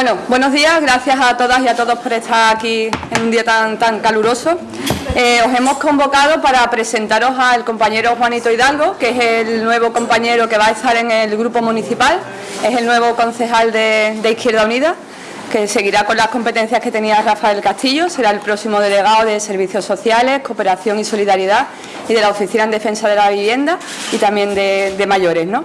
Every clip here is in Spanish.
Bueno, buenos días, gracias a todas y a todos por estar aquí en un día tan, tan caluroso. Eh, os hemos convocado para presentaros al compañero Juanito Hidalgo, que es el nuevo compañero que va a estar en el grupo municipal, es el nuevo concejal de, de Izquierda Unida, que seguirá con las competencias que tenía Rafael Castillo, será el próximo delegado de Servicios Sociales, Cooperación y Solidaridad y de la Oficina en Defensa de la Vivienda y también de, mayores. ¿no?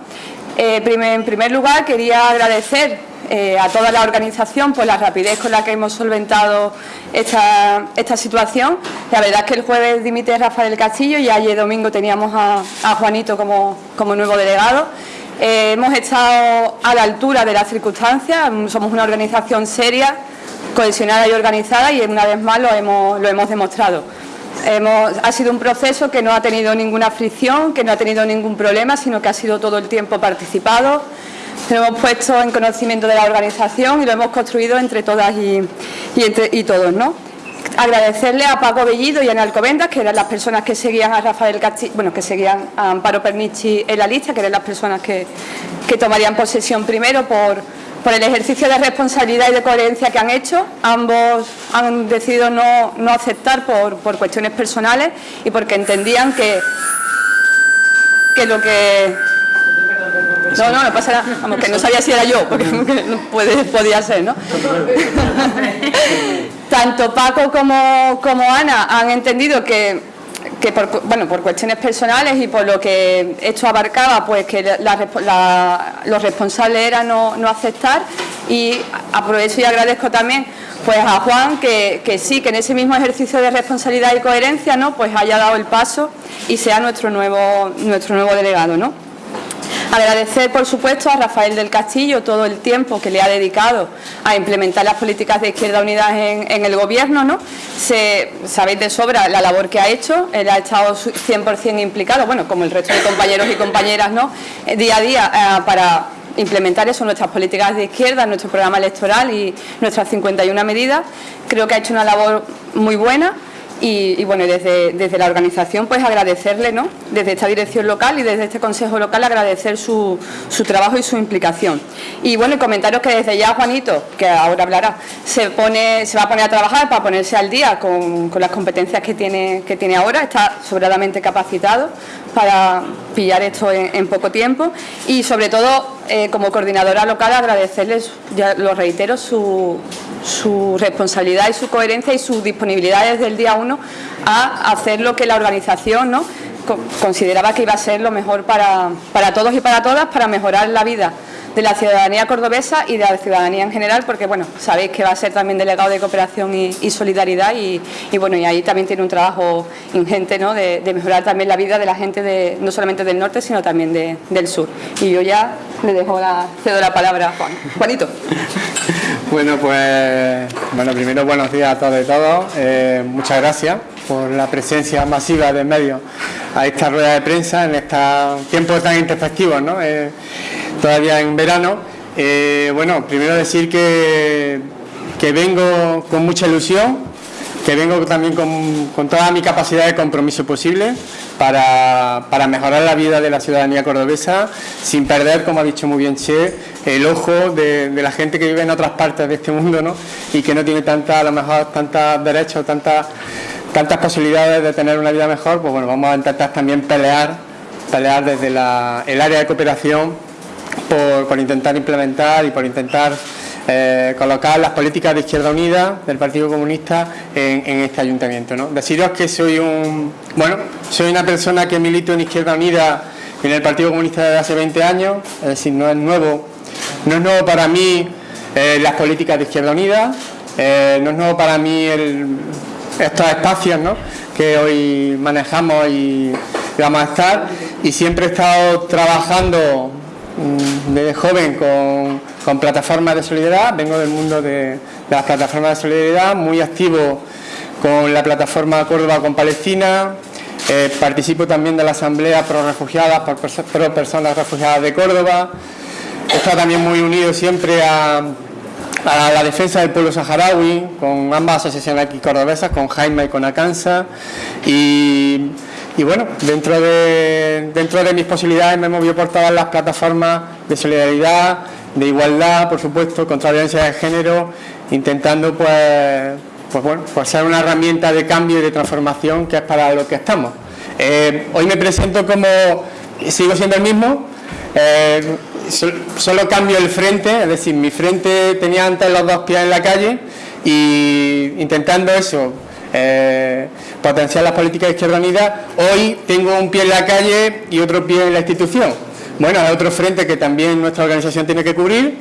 Eh, en primer lugar, quería agradecer eh, a toda la organización por la rapidez con la que hemos solventado esta, situación. La verdad es que el jueves dimite Rafael Castillo y ayer domingo teníamos a, Juanito como, nuevo delegado. Eh, hemos estado a la altura de las circunstancias, somos una organización seria, cohesionada y organizada y una vez más lo hemos demostrado. Hemos, ha sido un proceso que no ha tenido ninguna fricción, que no ha tenido ningún problema, sino que ha sido todo el tiempo participado. Lo hemos puesto en conocimiento de la organización y lo hemos construido entre todas y, y todos. ¿no? agradecerle a Paco Bellido y a Alcobendas, que eran las personas que seguían a Rafael Castillo, bueno, que seguían a Amparo Pernici en la lista, que eran las personas que, tomarían posesión primero por, por, el ejercicio de responsabilidad y de coherencia que han hecho. Ambos han decidido no, no aceptar por, por, cuestiones personales y porque entendían que, que lo que... No, no, no pasa nada. Vamos, que no sabía si era yo, porque no puede, podía ser, ¿no? tanto Paco como, como Ana han entendido que, por, bueno, por cuestiones personales y por lo que esto abarcaba, pues que los responsables era no, aceptar y aprovecho y agradezco también pues a Juan que, que, sí, que en ese mismo ejercicio de responsabilidad y coherencia ¿no? pues haya dado el paso y sea nuestro nuevo, nuestro nuevo delegado. ¿no? Agradecer, por supuesto, a Rafael del Castillo todo el tiempo que le ha dedicado a implementar las políticas de Izquierda Unida en, el Gobierno. ¿no? Sabéis de sobra la labor que ha hecho, él ha estado 100% implicado, bueno, como el resto de compañeros y compañeras, ¿no? Eh, día a día eh, para implementar eso, nuestras políticas de izquierda, nuestro programa electoral y nuestras 51 medidas. Creo que ha hecho una labor muy buena y, bueno, desde, desde, la organización pues agradecerle, ¿no? Desde esta dirección local y desde este consejo local agradecer su, su trabajo y su implicación. Y bueno, comentaros que desde ya Juanito, que ahora hablará, se pone, se va a poner a trabajar para ponerse al día con, con las competencias que tiene, que tiene ahora, está sobradamente capacitado para pillar esto en, poco tiempo y sobre todo eh, como coordinadora local agradecerles, ya lo reitero, su, su responsabilidad y su coherencia y su disponibilidad desde el día uno a hacer lo que la organización ¿no? consideraba que iba a ser lo mejor para, para todos y para todas para mejorar la vida de la ciudadanía cordobesa y de la ciudadanía en general, porque bueno, sabéis que va a ser también delegado de cooperación y, solidaridad y, bueno, y ahí también tiene un trabajo ingente ¿no? de, mejorar también la vida de la gente de, no solamente del norte, sino también del sur. Y yo ya le dejo la, cedo la palabra a Juan. Juanito. Bueno, pues bueno, primero buenos días a todos y todos. Eh, muchas gracias por la presencia masiva de medios a esta rueda de prensa en estos tiempos tan introspectivos, ¿no? Eh, todavía en verano. Eh, bueno, primero decir que, que, vengo con mucha ilusión, que vengo también con, toda mi capacidad de compromiso posible para, mejorar la vida de la ciudadanía cordobesa sin perder, como ha dicho muy bien Che, el ojo de, la gente que vive en otras partes de este mundo ¿no? y que no tiene tanta, a lo mejor tantos derechos, tantas, tantas posibilidades de tener una vida mejor, pues bueno, vamos a intentar también pelear, pelear desde el área de cooperación por, intentar implementar y por intentar eh, colocar las políticas de Izquierda Unida del Partido Comunista en, este ayuntamiento. ¿no? Deciros que soy un bueno, soy una persona que milito en Izquierda Unida en el Partido Comunista desde hace 20 años, es decir, no es nuevo, no es nuevo para mí eh, las políticas de Izquierda Unida, eh, no es nuevo para mí estos espacios que hoy manejamos y vamos a estar y siempre he estado trabajando desde joven con, plataformas de solidaridad, vengo del mundo de, las plataformas de solidaridad, muy activo con la plataforma Córdoba con Palestina, eh, participo también de la Asamblea Pro Refugiadas, Pro Personas Refugiadas de Córdoba, estado también muy unido siempre a, la defensa del pueblo saharaui, con ambas asociaciones aquí cordobesas, con Jaime y con Acansa, y y bueno, dentro de, dentro de mis posibilidades me he movido por todas las plataformas de solidaridad de igualdad, por supuesto, contra la violencia de género, intentando pues, pues bueno, pues ser una herramienta de cambio y de transformación que es para lo que estamos. Eh, hoy me presento como, sigo siendo el mismo, eh, solo cambio el frente, es decir, mi frente tenía antes los dos pies en la calle y intentando eso, eh, potenciar las políticas de Izquierda Unida, hoy tengo un pie en la calle y otro pie en la institución. Bueno, hay otro frente que también nuestra organización tiene que cubrir,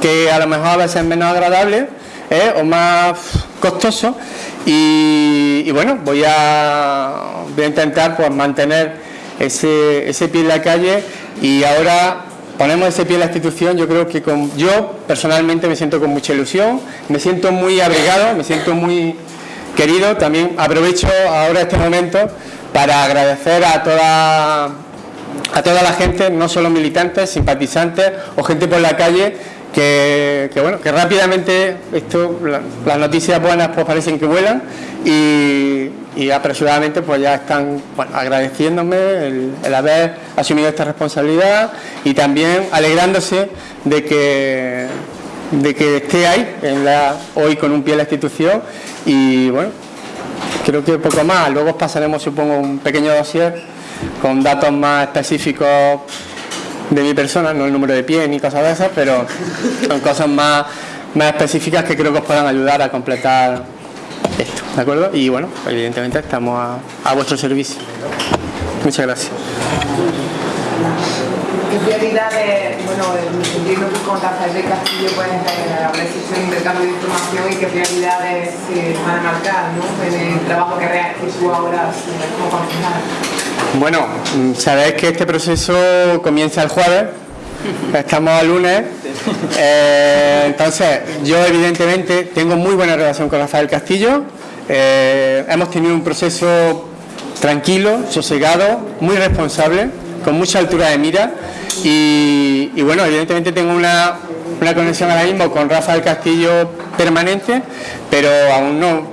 que a lo mejor a veces es menos agradable ¿eh? o más costoso y, bueno, voy a, voy a intentar pues, mantener ese, ese pie en la calle y ahora ponemos ese pie en la institución, yo creo que con, yo personalmente me siento con mucha ilusión, me siento muy abrigado, me siento muy querido. También aprovecho ahora este momento para agradecer a toda, a toda la gente, no solo militantes, simpatizantes o gente por la calle, que, bueno, que rápidamente esto, las noticias buenas pues parecen que vuelan y, apresuradamente pues ya están agradeciéndome el, haber asumido esta responsabilidad y también alegrándose de que de que esté ahí en la, hoy con un pie en la institución y bueno, creo que poco más. Luego pasaremos, supongo, un pequeño dossier con datos más específicos de mi persona, no el número de pies ni cosas de esas, pero son cosas más, más específicas que creo que os puedan ayudar a completar esto, ¿de acuerdo? Y bueno, evidentemente estamos a, a vuestro servicio. Muchas gracias. ¿Qué prioridades, bueno, entiendo que con Rafael del Castillo pues habrá hecho un intercambio de información y qué prioridades se van a marcar ¿no? en el trabajo que, que tú ahora como concejal? Bueno, sabéis que este proceso comienza el jueves, estamos al lunes, eh, entonces yo evidentemente tengo muy buena relación con Rafael Castillo, eh, hemos tenido un proceso tranquilo, sosegado, muy responsable, con mucha altura de mira y, bueno, evidentemente tengo una, una, conexión ahora mismo con Rafael Castillo permanente, pero aún no,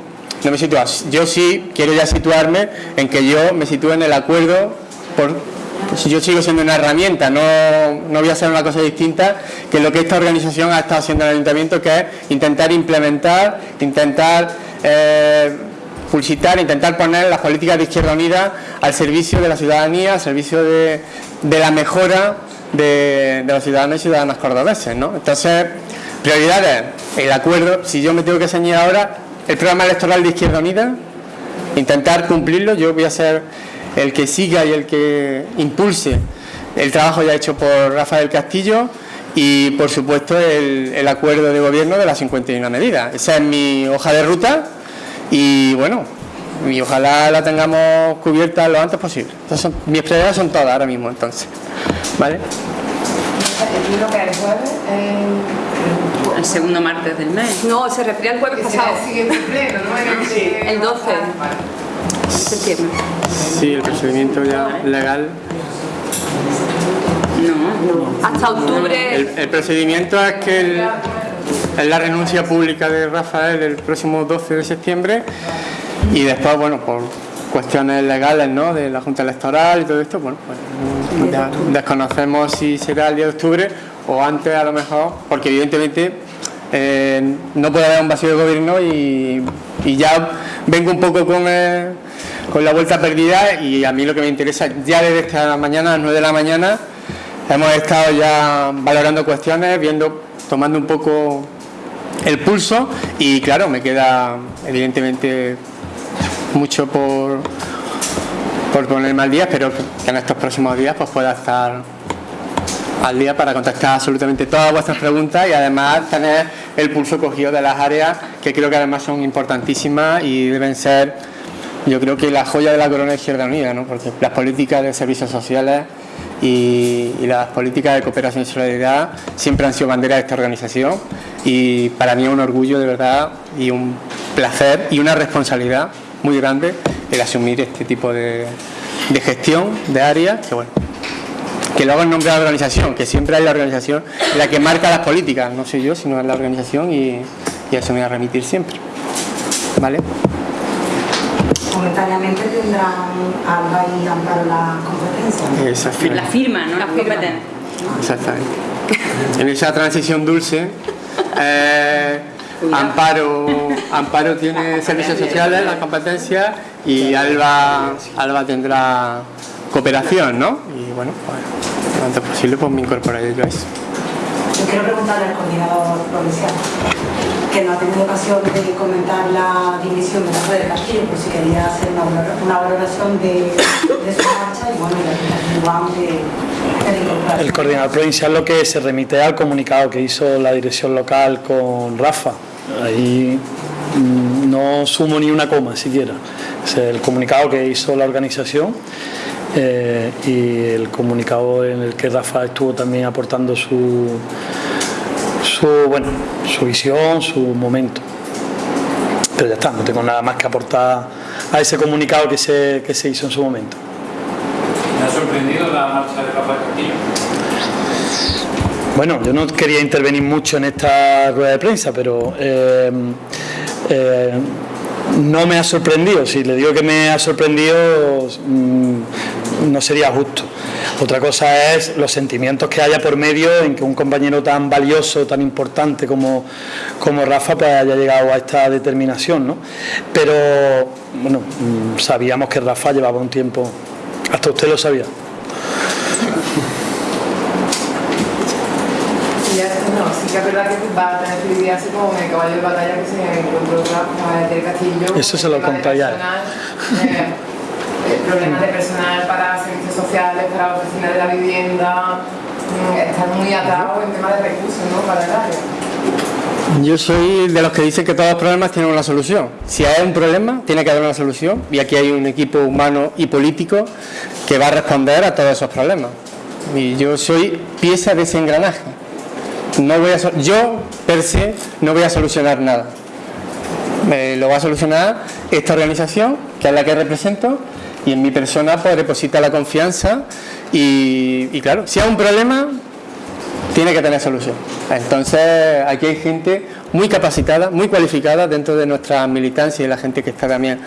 no me sitúo. Yo sí quiero ya situarme en que yo me sitúe en el acuerdo por, pues yo sigo siendo una herramienta, no, no, voy a hacer una cosa distinta que lo que esta organización ha estado haciendo en el Ayuntamiento, que es intentar implementar, intentar eh, publicitar, intentar poner las políticas de Izquierda Unida al servicio de la ciudadanía, al servicio de, la mejora de, los ciudadanos y ciudadanas cordobeses. ¿no? Entonces, prioridades, el acuerdo, si yo me tengo que enseñar ahora, el programa electoral de Izquierda Unida, intentar cumplirlo, yo voy a ser el que siga y el que impulse el trabajo ya hecho por Rafael Castillo y por supuesto el, el acuerdo de gobierno de las 51 medidas. Esa es mi hoja de ruta y bueno, y ojalá la tengamos cubierta lo antes posible. Entonces, mis prioridades son todas ahora mismo, entonces. ¿Vale? El segundo martes del mes. No, se refiere al jueves pasado. El 12 de septiembre. Sí, el procedimiento ya legal. No, hasta octubre. El, procedimiento es que es la renuncia pública de Rafael el próximo 12 de septiembre y después, bueno, por cuestiones legales ¿no? de la Junta Electoral y todo esto, bueno, pues desconocemos si será el día de octubre o antes a lo mejor, porque evidentemente eh, no puede haber un vacío de gobierno y, ya vengo un poco con, con la vuelta perdida y a mí lo que me interesa, ya desde esta mañana, a las 9 de la mañana, hemos estado ya valorando cuestiones, viendo, tomando un poco el pulso y claro, me queda evidentemente mucho por, por ponerme al día, espero que en estos próximos días pues pueda estar al día para contestar absolutamente todas vuestras preguntas y además tener el pulso cogido de las áreas que creo que además son importantísimas y deben ser, yo creo que la joya de la corona Izquierda Unida, ¿no? porque las políticas de servicios sociales y, las políticas de cooperación y solidaridad siempre han sido bandera de esta organización y para mí es un orgullo de verdad y un placer y una responsabilidad muy grande el asumir este tipo de, gestión de áreas que bueno que luego en nombre de la organización, que siempre es la organización la que marca las políticas, no soy yo, sino es la organización y, y a eso me voy a remitir siempre. ¿Vale? Momentáneamente tendrán algo y Amparo la competencia. La firma, ¿no? La competencia. Exactamente. en esa transición dulce. Eh, Amparo, Amparo tiene servicios sociales, las competencias y Alba, Alba tendrá cooperación, ¿no? Y bueno, pues, lo antes posible pues me incorporaré yo a eso. Yo quiero preguntarle al coordinador provincial, que no ha tenido ocasión de comentar la dimisión de la de Castillo, pues si quería hacer una, valoración de, su marcha y bueno, y de, de, El coordinador provincial lo que se remite al comunicado que hizo la dirección local con Rafa. Ahí mm, no sumo ni una coma siquiera. Es el comunicado que hizo la organización eh, y el comunicado en el que Rafa estuvo también aportando su, su, bueno, su visión, su momento. Pero ya está, no tengo nada más que aportar a ese comunicado que se, que se hizo en su momento. ¿Me ha sorprendido la marcha de Rafa Castillo? Bueno, yo no quería intervenir mucho en esta rueda de prensa, pero eh, eh, no me ha sorprendido. Si le digo que me ha sorprendido, mm, no sería justo. Otra cosa es los sentimientos que haya por medio en que un compañero tan valioso, tan importante como, como Rafa, pues haya llegado a esta determinación. ¿no? Pero, bueno, mm, sabíamos que Rafa llevaba un tiempo, hasta usted lo sabía. sí que es verdad que va a tener que lidiarse así como el caballo de batalla que se encontró desde el castillo. Eso se lo eh, problemas de personal para servicios sociales, para la oficina de la vivienda, mm, están muy atados en temas de recursos ¿no? para el área. Yo soy de los que dicen que todos los problemas tienen una solución. Si hay un problema, tiene que haber una solución y aquí hay un equipo humano y político que va a responder a todos esos problemas. Y yo soy pieza de ese engranaje no voy a, yo, per se, no voy a solucionar nada. lo va a solucionar esta organización, que es la que represento, y en mi persona pues deposita la confianza y, claro, si hay un problema, tiene que tener solución. Entonces, aquí hay gente muy capacitada, muy cualificada dentro de nuestra militancia y la gente que está también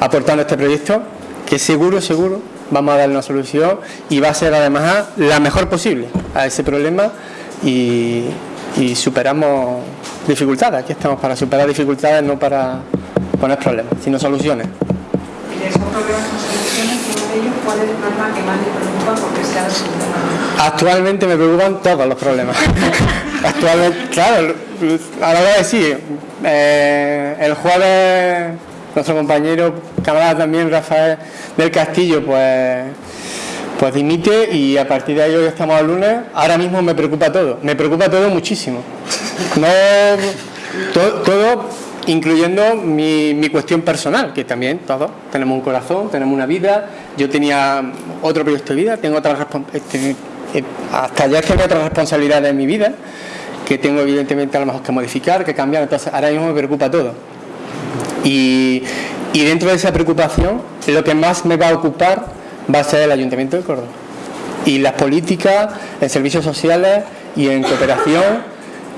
aportando este proyecto, que seguro, seguro vamos a dar una solución y va a ser además la mejor posible a ese problema y, superamos dificultades. Aquí estamos para superar dificultades, no para poner problemas, sino soluciones. ¿Y esos problemas con soluciones, de ellos, cuál es el problema que más le preocupa porque sea la Actualmente me preocupan todos los problemas. Actualmente, claro, a la hora de decir, eh, el jueves nuestro compañero, camarada también, Rafael del Castillo, pues pues dimite y a partir de ahí hoy estamos al lunes, ahora mismo me preocupa todo, me preocupa todo muchísimo. No, todo, incluyendo mi, cuestión personal, que también todos tenemos un corazón, tenemos una vida, yo tenía otro proyecto de vida, tengo otras este, eh, hasta ya tengo otras responsabilidades en mi vida, que tengo evidentemente a lo mejor que modificar, que cambiar, entonces ahora mismo me preocupa todo. Y, y dentro de esa preocupación, lo que más me va a ocupar va a ser el Ayuntamiento de Córdoba. Y las políticas en servicios sociales y en cooperación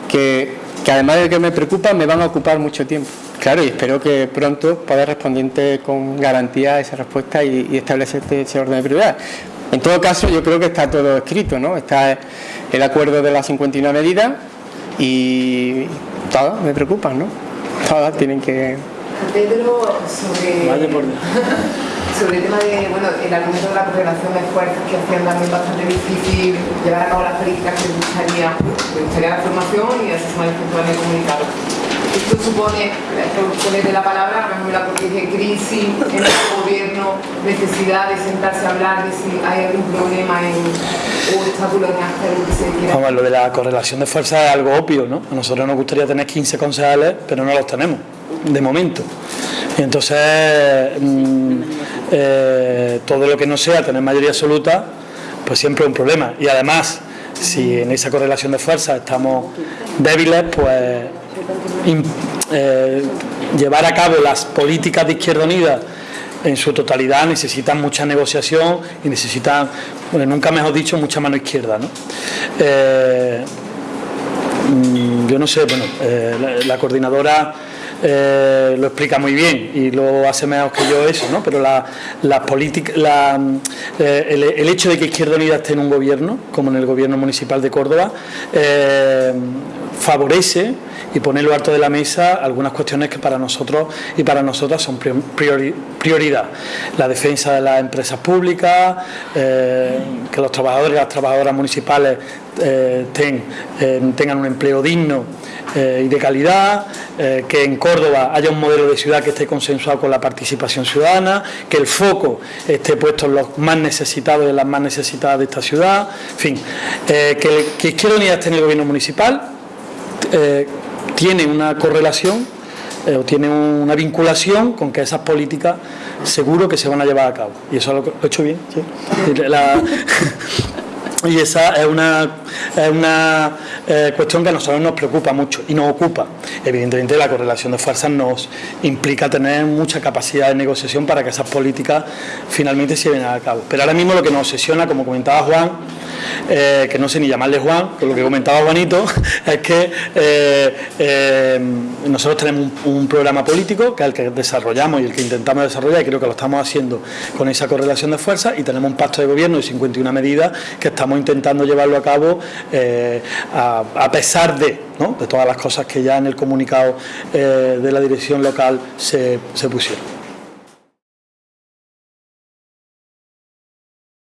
que, además de que me preocupan me van a ocupar mucho tiempo. Claro, y espero que pronto pueda responder con garantía a esa respuesta y, establecer ese orden de prioridad. En todo caso, yo creo que está todo escrito, ¿no? Está el acuerdo de las 59 medidas y todas me preocupan, ¿no? Todas tienen que... Pedro, sobre sobre el tema de, bueno, el argumento de la correlación de fuerzas que hacían también bastante difícil llevar a cabo las políticas que gustaría, que gustaría la formación y manifestó en el comunicado. Esto supone, poner de la palabra, a la de crisis en el gobierno, necesidad de sentarse a hablar de si hay algún problema en, o obstáculo en hacer lo que se quiera. Lo de la correlación de fuerzas es algo obvio, ¿no? A nosotros nos gustaría tener 15 concejales, pero no los tenemos, de momento. Y entonces, mm, eh, todo lo que no sea tener mayoría absoluta, pues siempre es un problema. Y además, si en esa correlación de fuerzas estamos débiles, pues eh, llevar a cabo las políticas de Izquierda Unida en su totalidad necesitan mucha negociación y necesitan, bueno, nunca mejor dicho, mucha mano izquierda. ¿no? Eh, mm, yo no sé, bueno, la, coordinadora eh, lo explica muy bien y lo hace mejor que yo eso, ¿no? pero la, la política, la, eh, el, el, hecho de que Izquierda Unida esté en un gobierno, como en el gobierno municipal de Córdoba, eh, favorece y pone lo alto de la mesa algunas cuestiones que para nosotros y para nosotras son priori, prioridad. La defensa de las empresas públicas, eh, que los trabajadores y las trabajadoras municipales eh, eh, tengan un empleo digno y de calidad, que en Córdoba haya un modelo de ciudad que esté consensuado con la participación ciudadana, que el foco esté puesto en los más necesitados y en las más necesitadas de esta ciudad, en fin, que, que Izquierda Unida esté en el gobierno municipal, eh, tiene una correlación eh, o tiene una vinculación con que esas políticas seguro que se van a llevar a cabo. Y eso lo, lo he hecho bien. ¿sí? Y esa es una, es una eh, cuestión que a nosotros nos preocupa mucho y nos ocupa. Evidentemente la correlación de fuerzas nos implica tener mucha capacidad de negociación para que esas políticas finalmente se lleven a cabo. Pero ahora mismo lo que nos obsesiona, como comentaba Juan, eh, que no sé ni llamarle Juan, con lo que comentaba Juanito, es que eh, eh, nosotros tenemos un, programa político que es el que desarrollamos y el que intentamos desarrollar y creo que lo estamos haciendo con esa correlación de fuerzas y tenemos un pacto de gobierno de 51 medidas que estamos intentando llevarlo a cabo a, pesar de, ¿no? de todas las cosas que ya en el comunicado de la dirección local se pusieron.